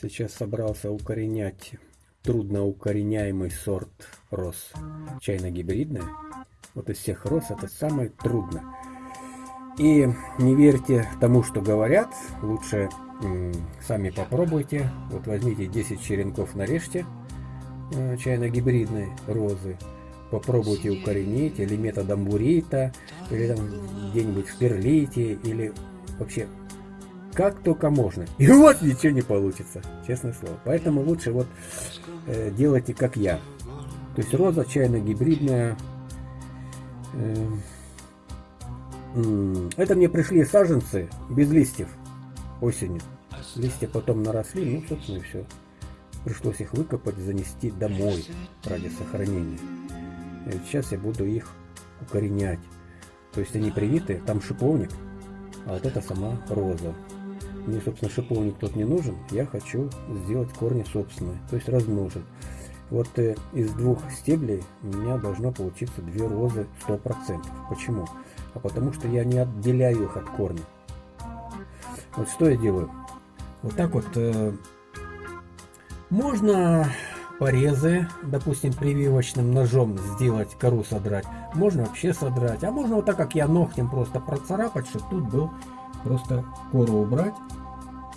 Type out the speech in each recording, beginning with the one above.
Сейчас собрался укоренять трудноукореняемый сорт роз. Чайно-гибридная. Вот из всех роз это самое трудное. И не верьте тому, что говорят. Лучше сами попробуйте. Вот возьмите 10 черенков, нарежьте э, чайно-гибридной розы. Попробуйте укоренить или методом бурита, или там где-нибудь в перлите, или вообще как только можно. И вас ничего не получится, честное слово. Поэтому лучше вот э, делайте как я. То есть роза чайно-гибридная. Э, э, это мне пришли саженцы без листьев осенью. Листья потом наросли, ну, собственно, и все. Пришлось их выкопать, занести домой ради сохранения. И сейчас я буду их укоренять. То есть они привиты, там шиповник, а вот это сама роза. Мне, собственно, шиповник тут не нужен. Я хочу сделать корни собственные, то есть размножить. Вот э, из двух стеблей у меня должно получиться две розы 100%. Почему? А потому что я не отделяю их от корня. Вот что я делаю? Вот так вот э, можно порезы, допустим, прививочным ножом сделать, кору содрать. Можно вообще содрать. А можно вот так, как я ногтем просто процарапать, чтобы тут был просто кору убрать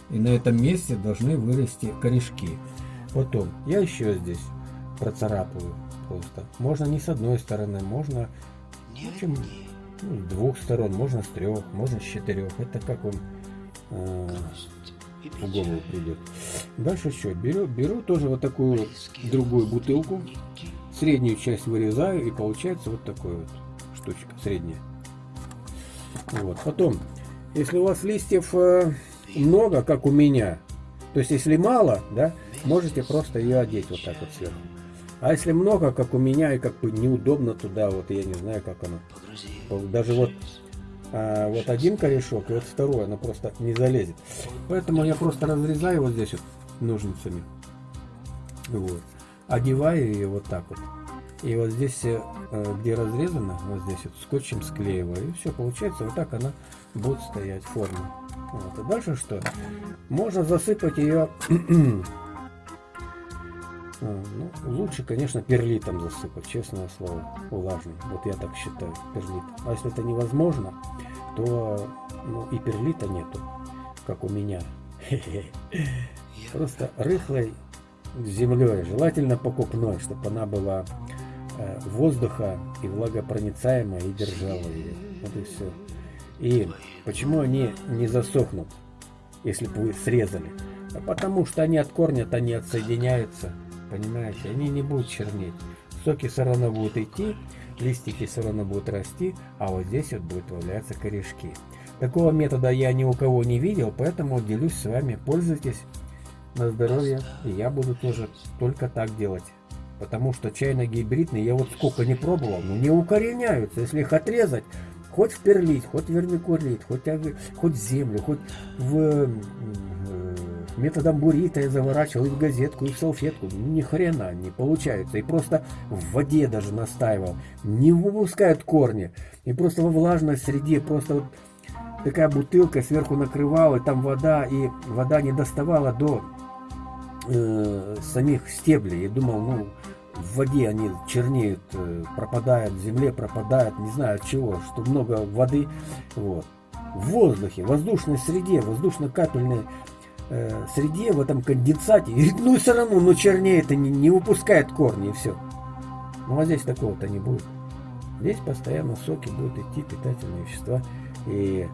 и на этом месте должны вырасти корешки. Потом я еще здесь процарапаю просто. Можно не с одной стороны, можно в общем, ну, с двух сторон, можно с трех, можно с четырех. Это как он э, в голову придет. Дальше что? Беру, беру тоже вот такую другую бутылку, среднюю часть вырезаю и получается вот такой вот штучка средняя. Вот. Потом, если у вас листьев э, много, как у меня, то есть если мало, да, можете просто ее одеть вот так вот сверху. А если много, как у меня, и как бы неудобно туда, вот я не знаю, как оно. Даже вот, а, вот один корешок, и вот второй, она просто не залезет. Поэтому я просто разрезаю вот здесь вот ножницами. Вот. Одеваю ее вот так вот. И вот здесь, э, где разрезано, вот здесь вот скотчем склеиваю. И все, получается, вот так она будет стоять форма. Вот. И дальше что? Можно засыпать ее... А, ну, лучше, конечно, перлитом засыпать, честное слово, влажным. Вот я так считаю, перлит. А если это невозможно, то ну, и перлита нету, как у меня. Просто рыхлой землей, желательно покупной, чтобы она была э, воздуха и влагопроницаемая и держала ее. Вот и все. И почему они не засохнут, если бы вы срезали? А потому что они от корня, то они отсоединяются, понимаете? Они не будут чернеть. Соки все равно будут идти, листики все равно будут расти, а вот здесь вот будут появляться корешки. Такого метода я ни у кого не видел, поэтому делюсь с вами. Пользуйтесь на здоровье. И я буду тоже только так делать. Потому что чайно-гибридные, я вот сколько не пробовал, но не укореняются. Если их отрезать, Хоть в перлит, хоть вермикулит, хоть, хоть землю, хоть в методом бурита я заворачивал и в газетку, и в салфетку. Ни хрена не получается. И просто в воде даже настаивал. Не выпускают корни. И просто во влажной среде, просто вот такая бутылка сверху накрывала, и там вода, и вода не доставала до э, самих стеблей. Я думал, ну, в воде они чернеют, э, пропадают, в земле пропадают, не знаю от чего, что много воды. Вот. В воздухе, в воздушной среде, воздушно-капельной э, среде, в этом конденсате, и, ну и все равно, ну чернеет и не, не выпускает корни, и все. Ну а здесь такого-то не будет. Здесь постоянно соки будут идти, питательные вещества. И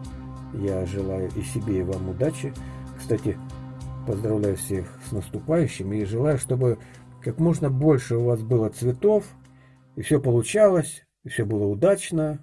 я желаю и себе, и вам удачи. Кстати, поздравляю всех с наступающим и желаю, чтобы как можно больше у вас было цветов, и все получалось, и все было удачно,